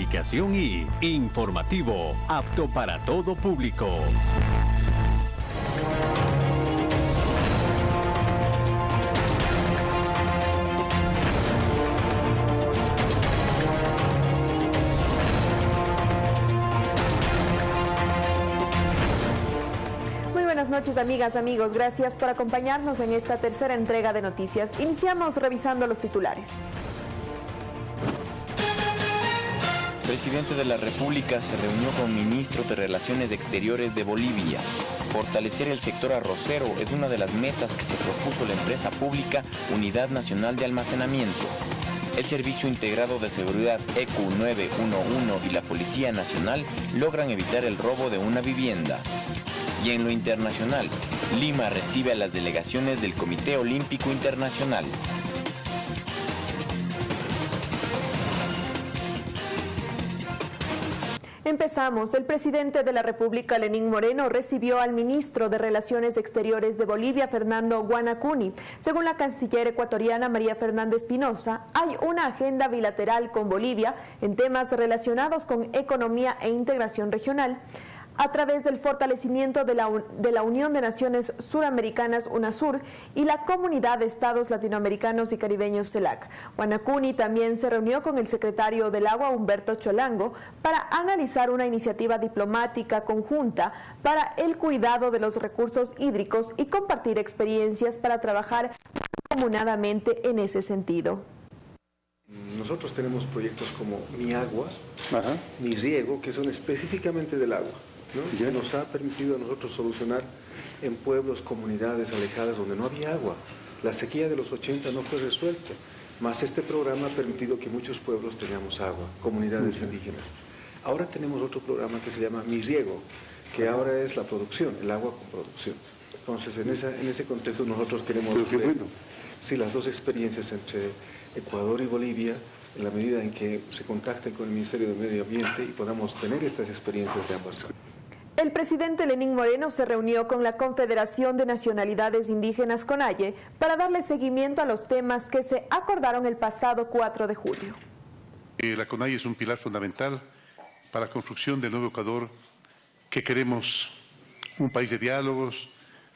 calificación y informativo, apto para todo público. noches amigas, amigos. Gracias por acompañarnos en esta tercera entrega de noticias. Iniciamos revisando los titulares. Presidente de la República se reunió con ministros de Relaciones Exteriores de Bolivia. Fortalecer el sector arrocero es una de las metas que se propuso la empresa pública Unidad Nacional de Almacenamiento. El Servicio Integrado de Seguridad EQ 911 y la Policía Nacional logran evitar el robo de una vivienda. Y en lo internacional, Lima recibe a las delegaciones del Comité Olímpico Internacional. Empezamos. El presidente de la República, Lenín Moreno, recibió al ministro de Relaciones Exteriores de Bolivia, Fernando Guanacuni. Según la canciller ecuatoriana María Fernández Pinoza, hay una agenda bilateral con Bolivia en temas relacionados con economía e integración regional a través del fortalecimiento de la, de la, Unión de Naciones Suramericanas UNASUR y la Comunidad de Estados Latinoamericanos y Caribeños CELAC. Guanacuni también se reunió con el secretario del Agua Humberto Cholango para analizar una iniciativa diplomática conjunta para el cuidado de los recursos hídricos y compartir experiencias para trabajar comunadamente en ese sentido. Nosotros tenemos proyectos como Mi Agua, Mi Riego, que son específicamente del agua que nos ha permitido a nosotros solucionar en pueblos, comunidades alejadas donde no había agua. La sequía de los 80 no fue resuelta, más este programa ha permitido que muchos pueblos tengamos agua, comunidades indígenas. Ahora tenemos otro programa que se llama Mi Riego, que ahora es la producción, el agua con producción. Entonces, en, esa, en ese contexto nosotros queremos ver si las dos experiencias entre Ecuador y Bolivia en la medida en que se contacten con el Ministerio de Medio Ambiente y podamos tener estas experiencias de ambas partes. El presidente Lenín Moreno se reunió con la Confederación de Nacionalidades Indígenas CONAIE para darle seguimiento a los temas que se acordaron el pasado 4 de julio. Eh, la CONAIE es un pilar fundamental para la construcción del nuevo Ecuador que queremos un país de diálogos,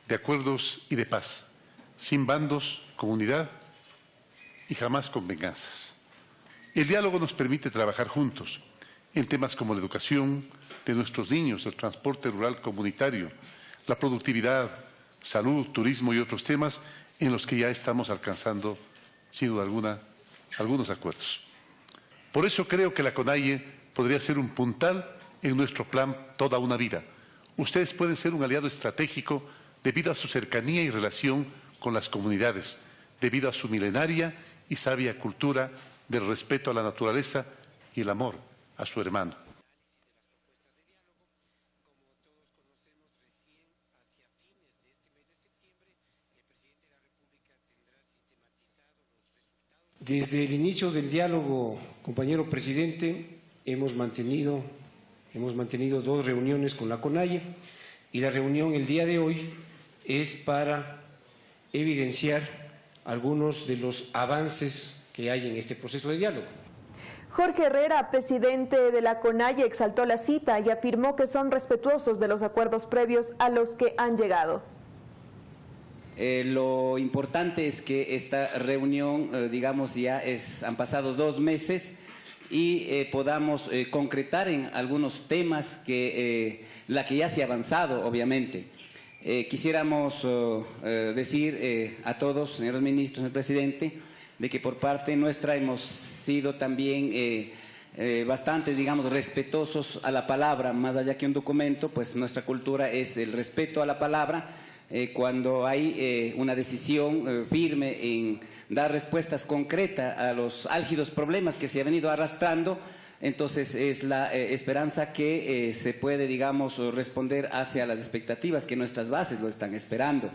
de acuerdos y de paz, sin bandos, comunidad y jamás con venganzas. El diálogo nos permite trabajar juntos en temas como la educación, de nuestros niños, el transporte rural comunitario, la productividad, salud, turismo y otros temas en los que ya estamos alcanzando, sin duda alguna, algunos acuerdos. Por eso creo que la CONAIE podría ser un puntal en nuestro plan Toda una Vida. Ustedes pueden ser un aliado estratégico debido a su cercanía y relación con las comunidades, debido a su milenaria y sabia cultura del respeto a la naturaleza y el amor a su hermano. Desde el inicio del diálogo, compañero presidente, hemos mantenido, hemos mantenido dos reuniones con la CONAIE y la reunión el día de hoy es para evidenciar algunos de los avances que hay en este proceso de diálogo. Jorge Herrera, presidente de la CONAIE, exaltó la cita y afirmó que son respetuosos de los acuerdos previos a los que han llegado. Eh, lo importante es que esta reunión, eh, digamos, ya es, han pasado dos meses y eh, podamos concretar en algunos temas que la que ya se ha avanzado, obviamente. quisiéramos decir a todos, señores ministros, señor presidente, de que por parte nuestra hemos sido también bastante, digamos, respetuosos a la palabra, más allá que un documento, pues nuestra cultura es el respeto a la palabra, eh, cuando hay eh, una decisión eh, firme en dar respuestas concretas a los álgidos problemas que se han venido arrastrando, entonces es la esperanza que se puede, digamos, responder hacia las expectativas que nuestras bases lo están esperando.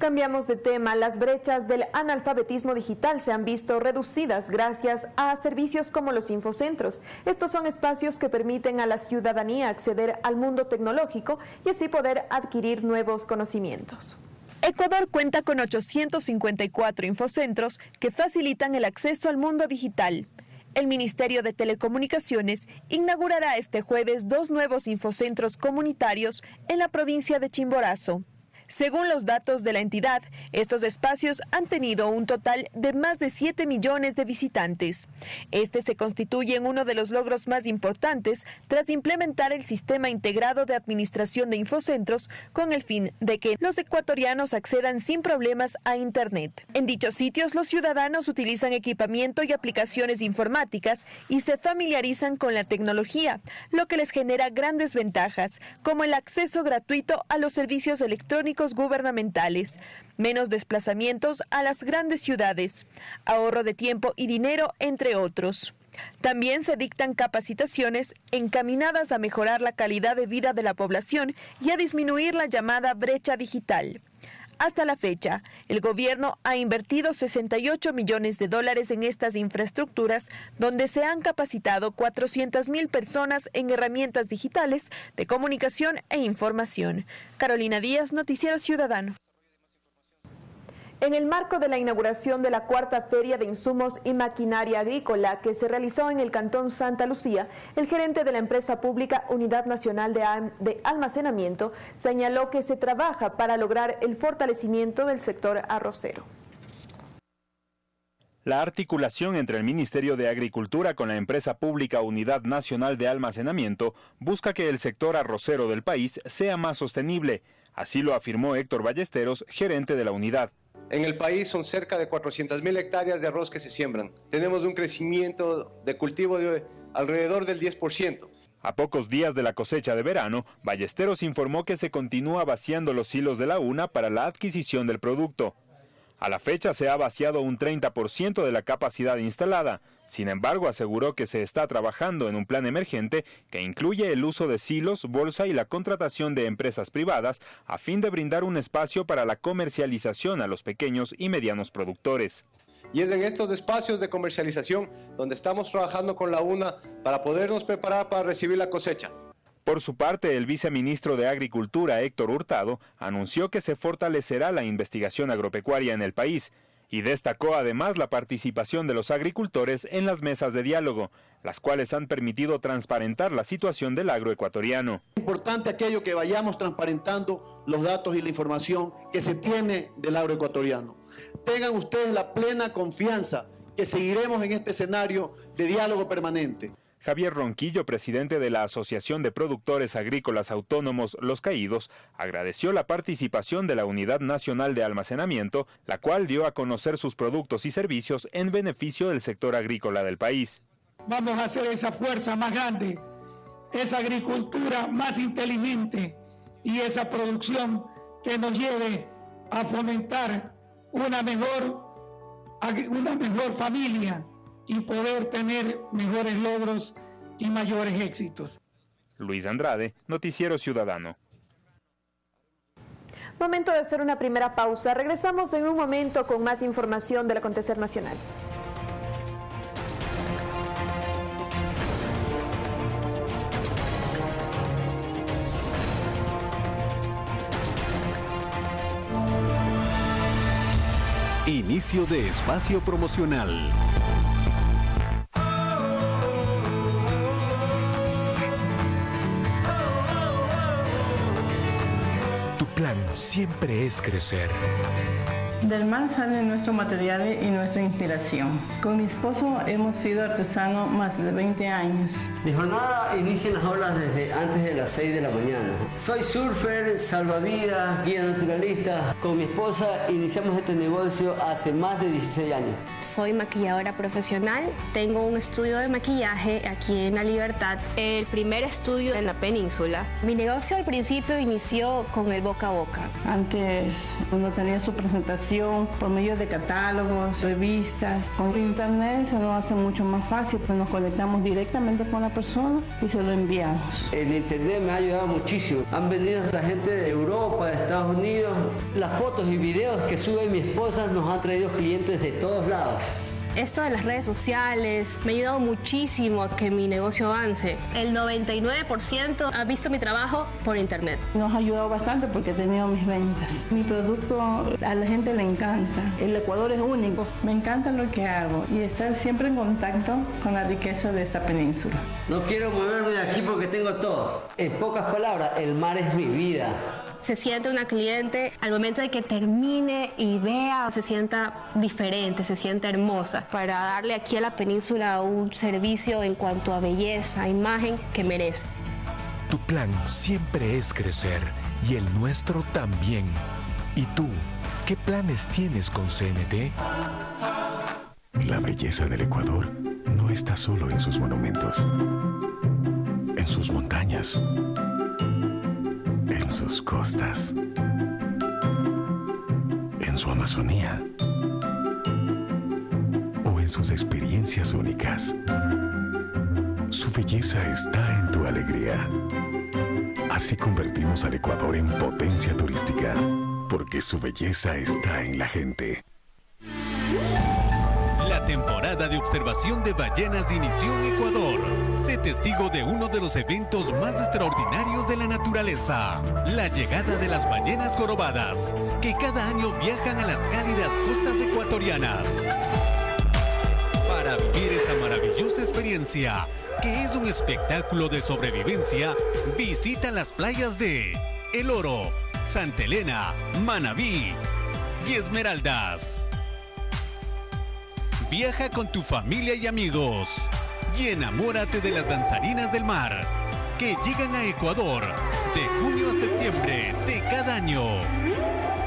Cambiamos de tema. Las brechas del analfabetismo digital se han visto reducidas gracias a servicios como los infocentros. Estos son espacios que permiten a la ciudadanía acceder al mundo tecnológico y así poder adquirir nuevos conocimientos. Ecuador cuenta con 854 infocentros que facilitan el acceso al mundo digital. El Ministerio de Telecomunicaciones inaugurará este jueves dos nuevos infocentros comunitarios en la provincia de Chimborazo. Según los datos de la entidad, estos espacios han tenido un total de más de 7 millones de visitantes. Este se constituye en uno de los logros más importantes tras implementar el sistema integrado de administración de infocentros con el fin de que los ecuatorianos accedan sin problemas a Internet. En dichos sitios, los ciudadanos utilizan equipamiento y aplicaciones informáticas y se familiarizan con la tecnología, lo que les genera grandes ventajas, como el acceso gratuito a los servicios electrónicos gubernamentales, menos desplazamientos a las grandes ciudades, ahorro de tiempo y dinero, entre otros. También se dictan capacitaciones encaminadas a mejorar la calidad de vida de la población y a disminuir la llamada brecha digital. Hasta la fecha, el gobierno ha invertido 68 millones de dólares en estas infraestructuras, donde se han capacitado 400 mil personas en herramientas digitales de comunicación e información. Carolina Díaz, Noticiero Ciudadano. En el marco de la inauguración de la cuarta Feria de Insumos y Maquinaria Agrícola que se realizó en el Cantón Santa Lucía, el gerente de la empresa pública Unidad Nacional de, Almacenamiento señaló que se trabaja para lograr el fortalecimiento del sector arrocero. La articulación entre el Ministerio de Agricultura con la empresa pública Unidad Nacional de Almacenamiento busca que el sector arrocero del país sea más sostenible. Así lo afirmó Héctor Ballesteros, gerente de la unidad. En el país son cerca de 400.000 hectáreas de arroz que se siembran. Tenemos un crecimiento de cultivo de alrededor del 10%. A pocos días de la cosecha de verano, Ballesteros informó que se continúa vaciando los hilos de la UNA para la adquisición del producto. A la fecha se ha vaciado un 30% de la capacidad instalada. Sin embargo, aseguró que se está trabajando en un plan emergente que incluye el uso de silos, bolsa y la contratación de empresas privadas a fin de brindar un espacio para la comercialización a los pequeños y medianos productores. Y es en estos espacios de comercialización donde estamos trabajando con la UNA para podernos preparar para recibir la cosecha. Por su parte, el viceministro de Agricultura, Héctor Hurtado, anunció que se fortalecerá la investigación agropecuaria en el país y destacó además la participación de los agricultores en las mesas de diálogo, las cuales han permitido transparentar la situación del agroecuatoriano. Es importante aquello que vayamos transparentando los datos y la información que se tiene del agroecuatoriano. Tengan ustedes la plena confianza que seguiremos en este escenario de diálogo permanente. Javier Ronquillo, presidente de la Asociación de Productores Agrícolas Autónomos Los Caídos, agradeció la participación de la Unidad Nacional de Almacenamiento, la cual dio a conocer sus productos y servicios en beneficio del sector agrícola del país. Vamos a hacer esa fuerza más grande, esa agricultura más inteligente y esa producción que nos lleve a fomentar una mejor, una mejor familia, y poder tener mejores logros y mayores éxitos. Luis Andrade, Noticiero Ciudadano. Momento de hacer una primera pausa. Regresamos en un momento con más información del acontecer nacional. Inicio de espacio promocional. Siempre es crecer. Del mar sale nuestro material y nuestra inspiración. Con mi esposo hemos sido artesanos más de 20 años. Mi jornada inicia en las olas desde antes de las 6 de la mañana. Soy surfer, salvavidas, guía naturalista. Con mi esposa iniciamos este negocio hace más de 16 años. Soy maquilladora profesional. Tengo un estudio de maquillaje aquí en La Libertad, el primer estudio en la península. Mi negocio al principio inició con el boca a boca. Antes uno tenía su presentación por medio de catálogos, revistas. Con internet se nos hace mucho más fácil, pues nos conectamos directamente con la persona y se lo enviamos. El internet me ha ayudado muchísimo. Han venido la gente de Europa, de Estados Unidos. Las fotos y videos que sube mi esposa nos han traído clientes de todos lados. Esto de las redes sociales me ha ayudado muchísimo a que mi negocio avance. El 99% ha visto mi trabajo por internet. Nos ha ayudado bastante porque he tenido mis ventas. Mi producto a la gente le encanta. El Ecuador es único. Me encanta lo que hago y estar siempre en contacto con la riqueza de esta península. No quiero moverme de aquí porque tengo todo. En pocas palabras, el mar es mi vida se siente una cliente al momento de que termine y vea, se sienta diferente, se sienta hermosa, para darle aquí a la península un servicio en cuanto a belleza, imagen que merece. Tu plan siempre es crecer y el nuestro también. ¿Y tú, qué planes tienes con CNT? La belleza del Ecuador no está solo en sus monumentos, en sus montañas en sus costas, en su Amazonía o en sus experiencias únicas. Su belleza está en tu alegría. Así convertimos al Ecuador en potencia turística, porque su belleza está en la gente. La temporada de observación de ballenas inició en Ecuador. Sé testigo de uno de los eventos más extraordinarios de la naturaleza, la llegada de las ballenas jorobadas, que cada año viajan a las cálidas costas ecuatorianas. Para vivir esta maravillosa experiencia, que es un espectáculo de sobrevivencia, visita las playas de El Oro, Santa Elena, Manabí y Esmeraldas. Viaja con tu familia y amigos y enamórate de las danzarinas del mar que llegan a Ecuador de junio a septiembre de cada año.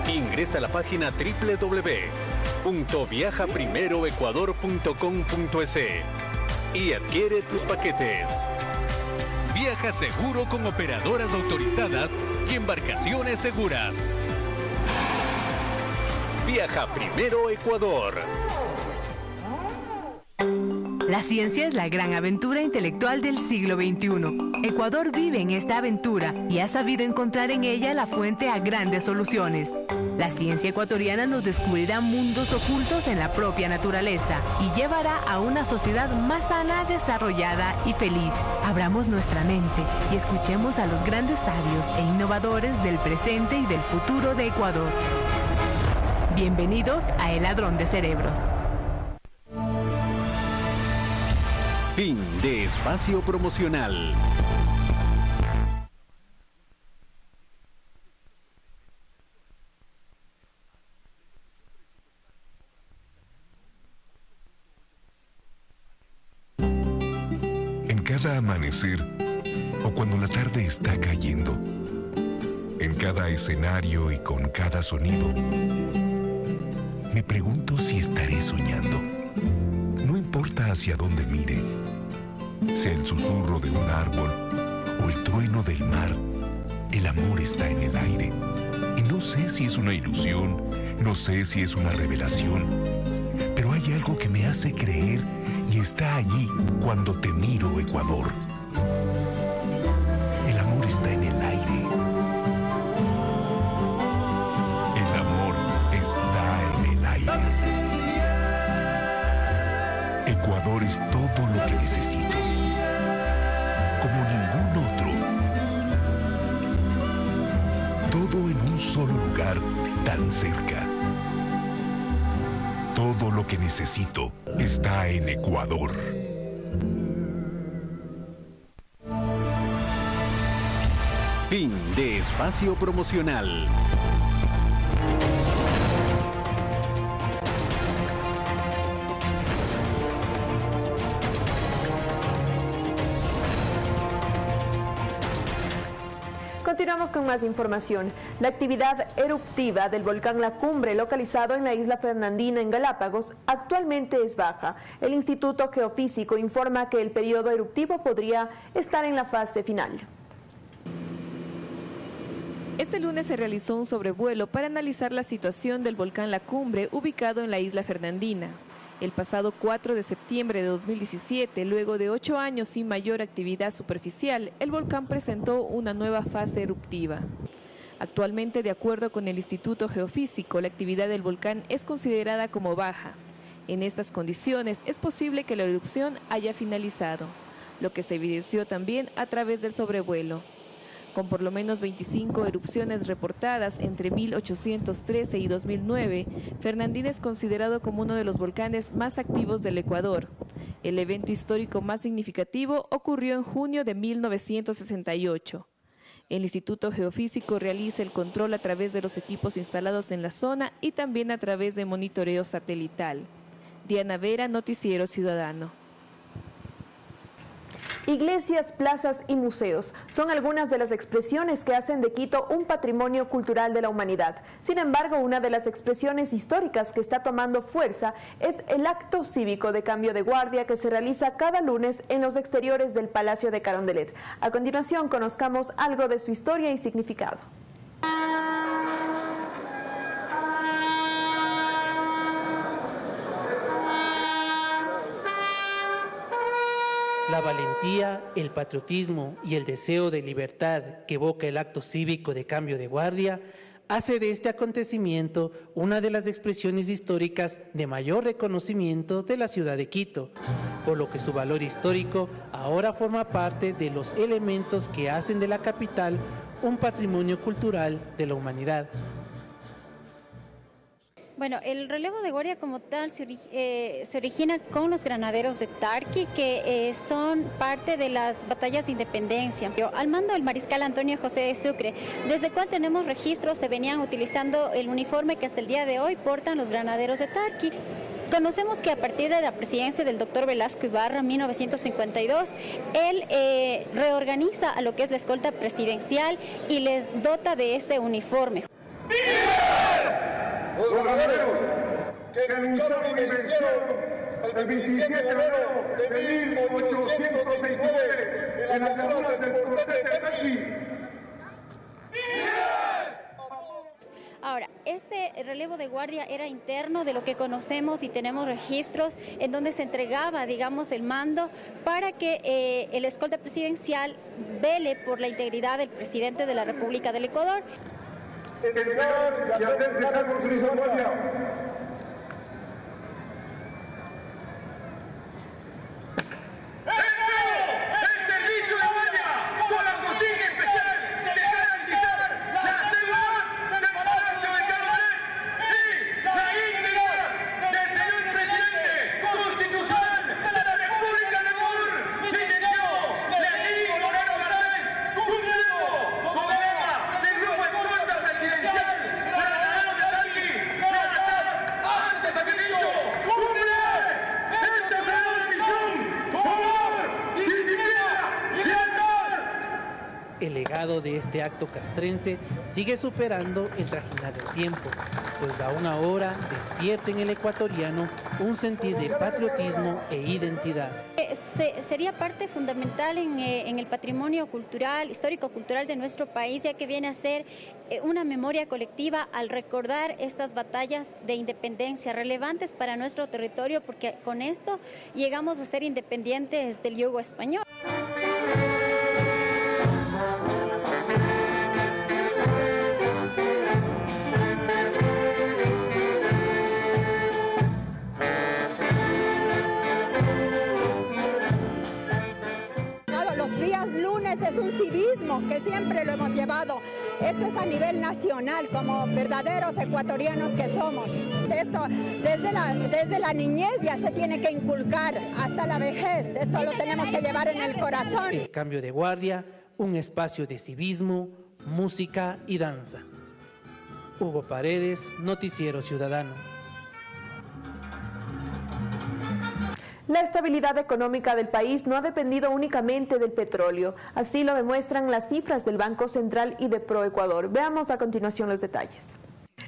Ingresa a la página www.viajaprimeroecuador.com.es y adquiere tus paquetes. Viaja seguro con operadoras autorizadas y embarcaciones seguras. Viaja primero Ecuador. La ciencia es la gran aventura intelectual del siglo XXI. Ecuador vive en esta aventura y ha sabido encontrar en ella la fuente a grandes soluciones. La ciencia ecuatoriana nos descubrirá mundos ocultos en la propia naturaleza y llevará a una sociedad más sana, desarrollada y feliz. Abramos nuestra mente y escuchemos a los grandes sabios e innovadores del presente y del futuro de Ecuador. Bienvenidos a El Ladrón de Cerebros. Fin de espacio promocional. En cada amanecer o cuando la tarde está cayendo, en cada escenario y con cada sonido, me pregunto si estaré soñando importa hacia dónde mire, sea el susurro de un árbol o el trueno del mar, el amor está en el aire. Y no sé si es una ilusión, no sé si es una revelación, pero hay algo que me hace creer y está allí cuando te miro, Ecuador. Es todo lo que necesito. Como ningún otro. Todo en un solo lugar tan cerca. Todo lo que necesito está en Ecuador. Fin de espacio promocional. Con más información. La actividad eruptiva del volcán La Cumbre, localizado en la isla Fernandina, en Galápagos, actualmente es baja. El Instituto Geofísico informa que el periodo eruptivo podría estar en la fase final. Este lunes se realizó un sobrevuelo para analizar la situación del volcán La Cumbre, ubicado en la isla Fernandina. El pasado 4 de septiembre de 2017, luego de ocho años sin mayor actividad superficial, el volcán presentó una nueva fase eruptiva. Actualmente, de acuerdo con el Instituto Geofísico, la actividad del volcán es considerada como baja. En estas condiciones es posible que la erupción haya finalizado, lo que se evidenció también a través del sobrevuelo con por lo menos 25 erupciones reportadas entre 1813 y 2009, Fernandina es considerado como uno de los volcanes más activos del Ecuador. El evento histórico más significativo ocurrió en junio de 1968. El Instituto Geofísico realiza el control a través de los equipos instalados en la zona y también a través de monitoreo satelital. Diana Vera, Noticiero Ciudadano. Iglesias, plazas y museos son algunas de las expresiones que hacen de Quito un patrimonio cultural de la humanidad. Sin embargo, una de las expresiones históricas que está tomando fuerza es el acto cívico de cambio de guardia que se realiza cada lunes en los exteriores del Palacio de Carondelet. A continuación, conozcamos algo de su historia y significado. La valentía, el patriotismo y el deseo de libertad que evoca el acto cívico de cambio de guardia hace de este acontecimiento una de las expresiones históricas de mayor reconocimiento de la ciudad de Quito, por lo que su valor histórico ahora forma parte de los elementos que hacen de la capital un patrimonio cultural de la humanidad. Bueno, el relevo de guardia como tal se, eh, origina con los granaderos de Tarqui, que eh, son parte de las batallas de independencia. Al mando del mariscal Antonio José de Sucre, desde cual tenemos registros, se venían utilizando el uniforme que hasta el día de hoy portan los granaderos de Tarqui. Conocemos que a partir de la presidencia del doctor Velasco Ibarra en 1952, él eh, reorganiza a lo que es la escolta presidencial y les dota de este uniforme los guerreros que lucharon y vencieron el 27 de enero de 1829 en la catedral del portal de Tarqui. Ahora, este relevo de guardia era interno de lo que conocemos y tenemos registros en donde se entregaba, digamos, el mando para que eh, el escolta presidencial vele por la integridad del presidente de la República del Ecuador entregar y hacerse cargo su. Castrense sigue superando el trajinar del tiempo, pues aún ahora despierta en el ecuatoriano un sentir de patriotismo e identidad. Eh, sería parte fundamental eh, en, el patrimonio cultural, histórico-cultural de nuestro país, ya que viene a ser eh, una memoria colectiva al recordar estas batallas de independencia relevantes para nuestro territorio, porque con esto llegamos a ser independientes del yugo español. Esto es a nivel nacional, como verdaderos ecuatorianos que somos. Esto desde la, desde la niñez ya se tiene que inculcar hasta la vejez. Esto lo tenemos que llevar en el corazón. El cambio de guardia, un espacio de civismo, música y danza. Hugo Paredes, Noticiero Ciudadano. La estabilidad económica del país no ha dependido únicamente del petróleo. Así lo demuestran las cifras del Banco Central y de Proecuador. Veamos a continuación los detalles.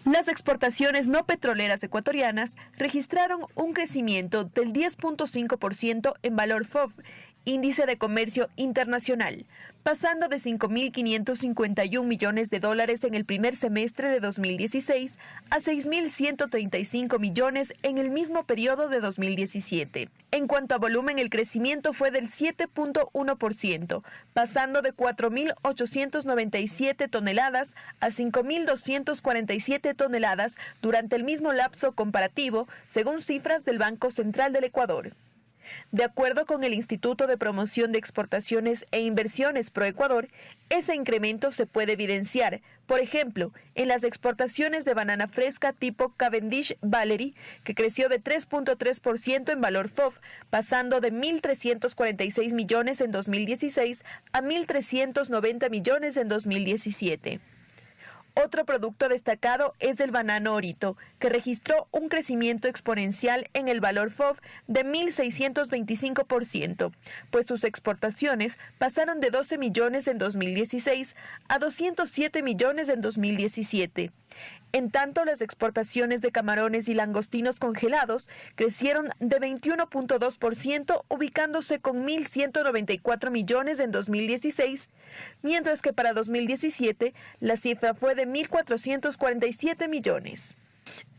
Las exportaciones no petroleras ecuatorianas registraron un crecimiento del 10.5% en valor FOB índice de comercio internacional, pasando de 5.551 millones de dólares en el primer semestre de 2016 a 6.135 millones en el mismo periodo de 2017. En cuanto a volumen, el crecimiento fue del 7.1%, pasando de 4.897 toneladas a 5.247 toneladas durante el mismo lapso comparativo, según cifras del Banco Central del Ecuador. De acuerdo con el Instituto de Promoción de Exportaciones e Inversiones ProEcuador, ese incremento se puede evidenciar, por ejemplo, en las exportaciones de banana fresca tipo Cavendish Valerie, que creció de 3.3% en valor FOF, pasando de 1.346 millones en 2016 a 1.390 millones en 2017. Otro producto destacado es el banano orito, que registró un crecimiento exponencial en el valor FOB de 1.625%, pues sus exportaciones pasaron de 12 millones en 2016 a 207 millones en 2017. En tanto, las exportaciones de camarones y langostinos congelados crecieron de 21.2%, ubicándose con 1.194 millones en 2016, mientras que para 2017 la cifra fue de 1.447 millones.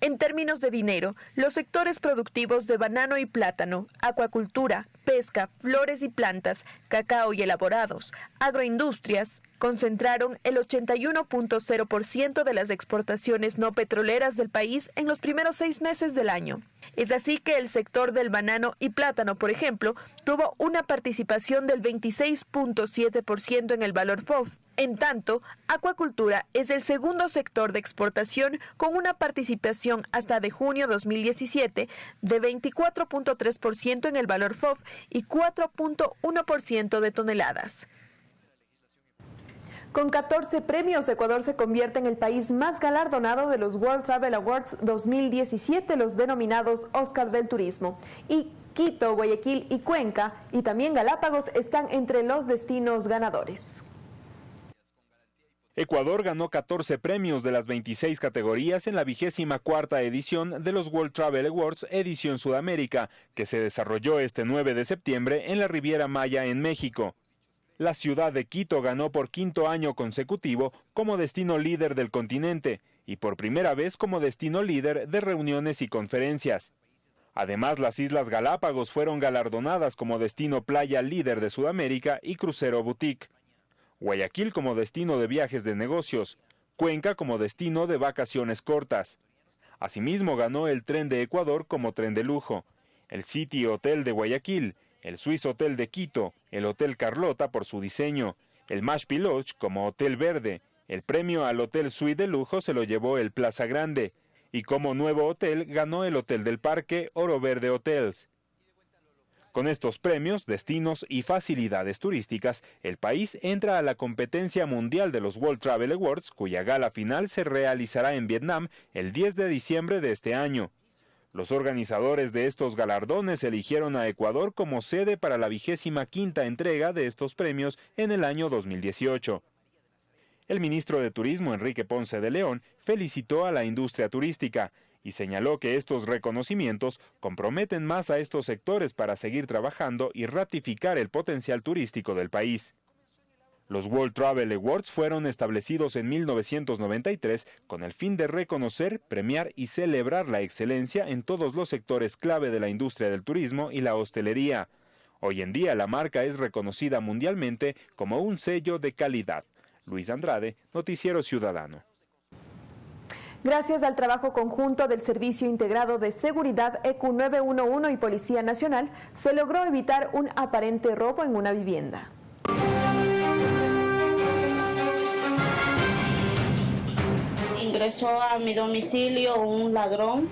En términos de dinero, los sectores productivos de banano y plátano, acuacultura, pesca, flores y plantas, cacao y elaborados, agroindustrias, concentraron el 81.0% de las exportaciones no petroleras del país en los primeros seis meses del año. Es así que el sector del banano y plátano, por ejemplo, tuvo una participación del 26.7% en el valor FOF, en tanto, acuacultura es el segundo sector de exportación con una participación hasta de junio 2017 de 24.3% en el valor FOF y 4.1% de toneladas. Con 14 premios, Ecuador se convierte en el país más galardonado de los World Travel Awards 2017, los denominados Oscar del Turismo. Y Quito, Guayaquil y Cuenca, y también Galápagos, están entre los destinos ganadores. Ecuador ganó 14 premios de las 26 categorías en la vigésima cuarta edición de los World Travel Awards edición Sudamérica, que se desarrolló este 9 de septiembre en la Riviera Maya en México. La ciudad de Quito ganó por quinto año consecutivo como destino líder del continente y por primera vez como destino líder de reuniones y conferencias. Además, las Islas Galápagos fueron galardonadas como destino playa líder de Sudamérica y crucero boutique. Guayaquil como destino de viajes de negocios, Cuenca como destino de vacaciones cortas. Asimismo ganó el Tren de Ecuador como tren de lujo, el City Hotel de Guayaquil, el Swiss Hotel de Quito, el Hotel Carlota por su diseño, el Mash Lodge como Hotel Verde, el premio al Hotel Suite de lujo se lo llevó el Plaza Grande, y como nuevo hotel ganó el Hotel del Parque Oro Verde Hotels. Con estos premios, destinos y facilidades turísticas, el país entra a la competencia mundial de los World Travel Awards, cuya gala final se realizará en Vietnam el 10 de diciembre de este año. Los organizadores de estos galardones eligieron a Ecuador como sede para la vigésima quinta entrega de estos premios en el año 2018. El ministro de Turismo, Enrique Ponce de León, felicitó a la industria turística, y señaló que estos reconocimientos comprometen más a estos sectores para seguir trabajando y ratificar el potencial turístico del país. Los World Travel Awards fueron establecidos en 1993 con el fin de reconocer, premiar y celebrar la excelencia en todos los sectores clave de la industria del turismo y la hostelería. Hoy en día la marca es reconocida mundialmente como un sello de calidad. Luis Andrade, Noticiero Ciudadano. Gracias al trabajo conjunto del Servicio Integrado de Seguridad EQ 911 y Policía Nacional, se logró evitar un aparente robo en una vivienda. Ingresó a mi domicilio un ladrón.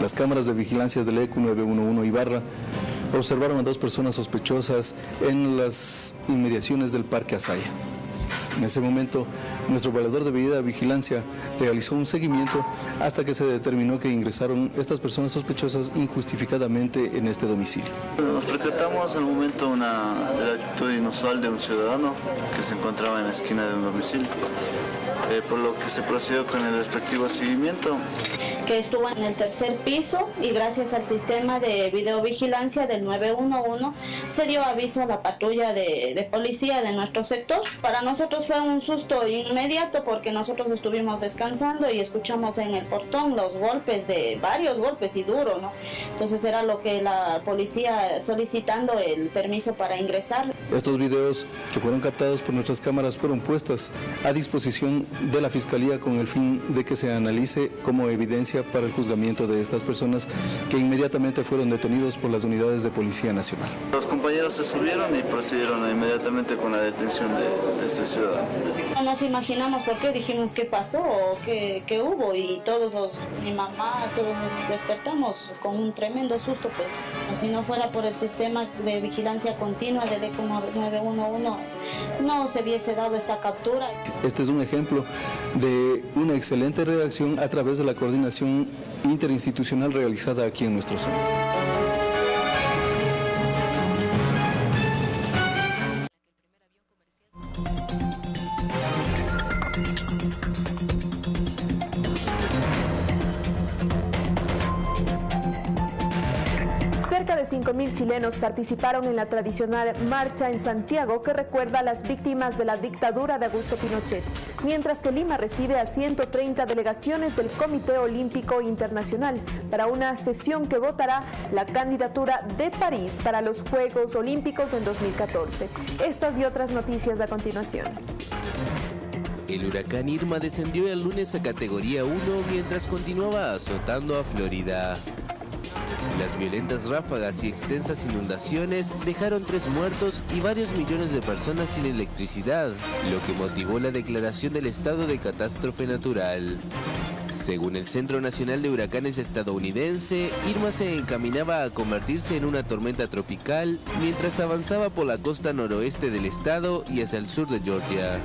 Las cámaras de vigilancia del EQ 911 Ibarra observaron a dos personas sospechosas en las inmediaciones del Parque Asaya. En ese momento, nuestro valedor de medida de vigilancia realizó un seguimiento hasta que se determinó que ingresaron estas personas sospechosas injustificadamente en este domicilio. Nos percatamos en el momento una, de la actitud inusual de un ciudadano que se encontraba en la esquina de un domicilio. Eh, por lo que se procedió con el respectivo seguimiento. Que estuvo en el tercer piso y gracias al sistema de videovigilancia del 911 se dio aviso a la patrulla de, de policía de nuestro sector. Para nosotros fue un susto inmediato porque nosotros estuvimos descansando y escuchamos en el portón los golpes de varios golpes y duro, ¿no? Entonces era lo que la policía solicitando el permiso para ingresar. Estos videos que fueron captados por nuestras cámaras fueron puestas a disposición de la Fiscalía con el fin de que se analice como evidencia para el juzgamiento de estas personas que inmediatamente fueron detenidos por las unidades de Policía Nacional. Los compañeros se subieron y procedieron inmediatamente con la detención de, de este ciudadano. No nos imaginamos por qué, dijimos qué pasó o qué, qué hubo y todos los, mi mamá, todos nos despertamos con un tremendo susto pues. Si no fuera por el sistema de vigilancia continua del ECO 911 no se hubiese dado esta captura. Este es un ejemplo de una excelente redacción a través de la coordinación interinstitucional realizada aquí en nuestro centro. Participaron en la tradicional marcha en Santiago que recuerda a las víctimas de la dictadura de Augusto Pinochet, mientras que Lima recibe a 130 delegaciones del Comité Olímpico Internacional para una sesión que votará la candidatura de París para los Juegos Olímpicos en 2014. Estas y otras noticias a continuación. El huracán Irma descendió el lunes a categoría 1 mientras continuaba azotando a Florida. Las violentas ráfagas y extensas inundaciones dejaron tres muertos y varios millones de personas sin electricidad, lo que motivó la declaración del estado de catástrofe natural. Según el Centro Nacional de Huracanes estadounidense, Irma se encaminaba a convertirse en una tormenta tropical mientras avanzaba por la costa noroeste del estado y hacia el sur de Georgia.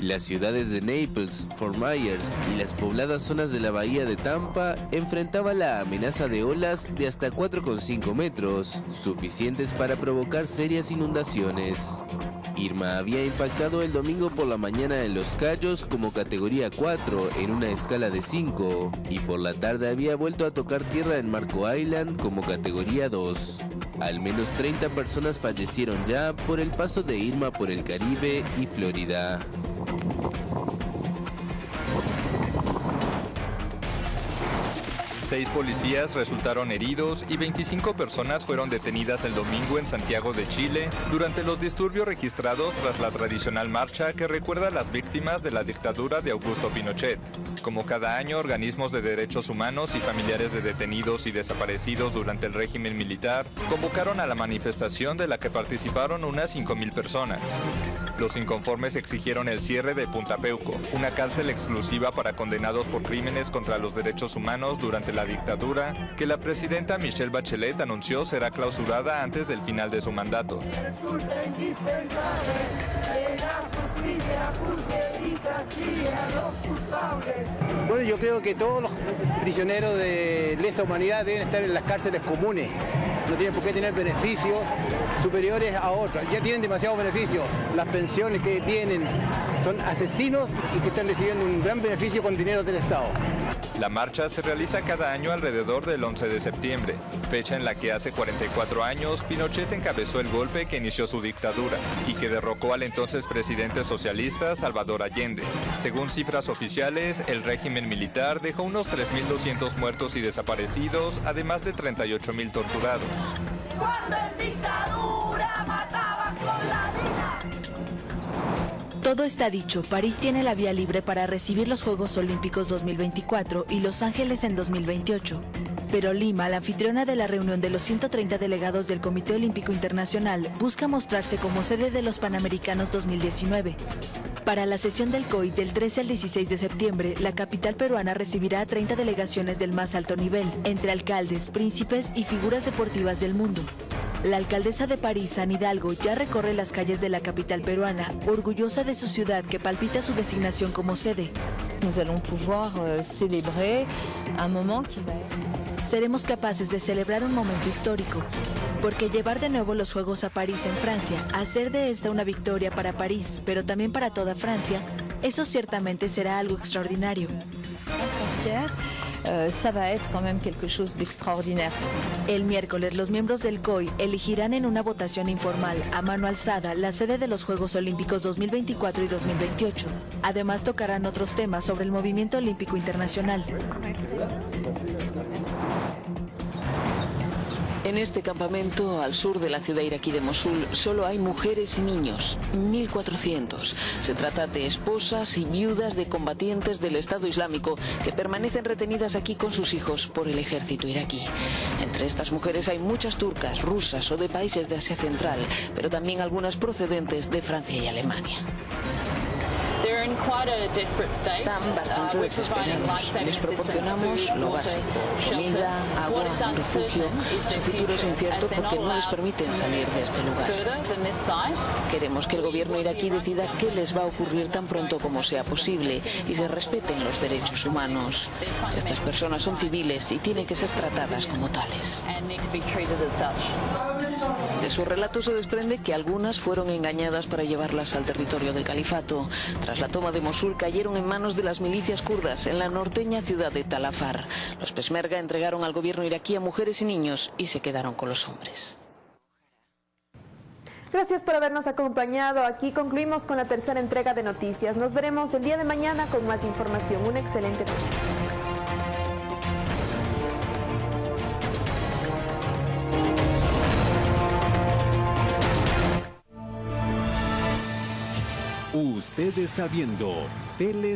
Las ciudades de Naples, Fort Myers y las pobladas zonas de la bahía de Tampa enfrentaban la amenaza de olas de hasta 4,5 metros, suficientes para provocar serias inundaciones. Irma había impactado el domingo por la mañana en Los Cayos como categoría 4 en una escala de 5 y por la tarde había vuelto a tocar tierra en Marco Island como categoría 2. Al menos 30 personas fallecieron ya por el paso de Irma por el Caribe y Florida. Seis policías resultaron heridos y 25 personas fueron detenidas el domingo en Santiago de Chile durante los disturbios registrados tras la tradicional marcha que recuerda a las víctimas de la dictadura de Augusto Pinochet. Como cada año, organismos de derechos humanos y familiares de detenidos y desaparecidos durante el régimen militar convocaron a la manifestación de la que participaron unas 5.000 personas. Los inconformes exigieron el cierre de Punta Peuco, una cárcel exclusiva para condenados por crímenes contra los derechos humanos durante la dictadura, que la presidenta Michelle Bachelet anunció será clausurada antes del final de su mandato. Bueno, yo creo que todos los prisioneros de lesa humanidad deben estar en las cárceles comunes. No tienen por qué tener beneficios superiores a otros. Ya tienen demasiados beneficios. Las pensiones que tienen son asesinos y que están recibiendo un gran beneficio con dinero del Estado. La marcha se realiza cada año alrededor del 11 de septiembre, fecha en la que hace 44 años Pinochet encabezó el golpe que inició su dictadura y que derrocó al entonces presidente socialista Salvador Allende. Según cifras oficiales, el régimen militar dejó unos 3.200 muertos y desaparecidos, además de 38.000 torturados. Cuando en dictadura mataban con la Todo está dicho, París tiene la vía libre para recibir los Juegos Olímpicos 2024 y Los Ángeles en 2028. Pero Lima, la anfitriona de la reunión de los 130 delegados del Comité Olímpico Internacional, busca mostrarse como sede de los Panamericanos 2019. Para la sesión del COI del 13 al 16 de septiembre, la capital peruana recibirá a 30 delegaciones del más alto nivel, entre alcaldes, príncipes y figuras deportivas del mundo. La alcaldesa de París, San Hidalgo, ya recorre las calles de la capital peruana, orgullosa de su ciudad que palpita su designación como sede. Nous allons pouvoir euh, célébrer un moment qui va. Seremos capaces de celebrar un momento histórico, porque llevar de nuevo los Juegos a París en Francia, hacer de esta una victoria para París, pero también para toda Francia, Eso ciertamente será algo extraordinario. Euh, ça va être quand même quelque chose. El miércoles, los miembros del COI elegirán en una votación informal a mano alzada la sede de los Juegos Olímpicos 2024 y 2028. Además, tocarán otros temas sobre el movimiento olímpico internacional. En este campamento, al sur de la ciudad iraquí de Mosul, solo hay mujeres y niños, 1.400. Se trata de esposas y viudas de combatientes del Estado Islámico que permanecen retenidas aquí con sus hijos por el ejército iraquí. Entre estas mujeres hay muchas turcas, rusas o de países de Asia Central, pero también algunas procedentes de Francia y Alemania. Están bastante desesperados. Les proporcionamos lo básico, comida, agua, refugio. Su futuro es incierto porque no les permiten salir de este lugar. Queremos que el gobierno iraquí decida qué les va a ocurrir tan pronto como sea posible y se respeten los derechos humanos. Estas personas son civiles y tienen que ser tratadas como tales. De su relato se desprende que algunas fueron engañadas para llevarlas al territorio del califato. Tras la toma de Mosul cayeron en manos de las milicias kurdas en la norteña ciudad de Talafar. Los Pesmerga entregaron al gobierno iraquí a mujeres y niños y se quedaron con los hombres. Gracias por habernos acompañado. Aquí concluimos con la tercera entrega de noticias. Nos veremos el día de mañana con más información. Un excelente noche. Usted está viendo Tele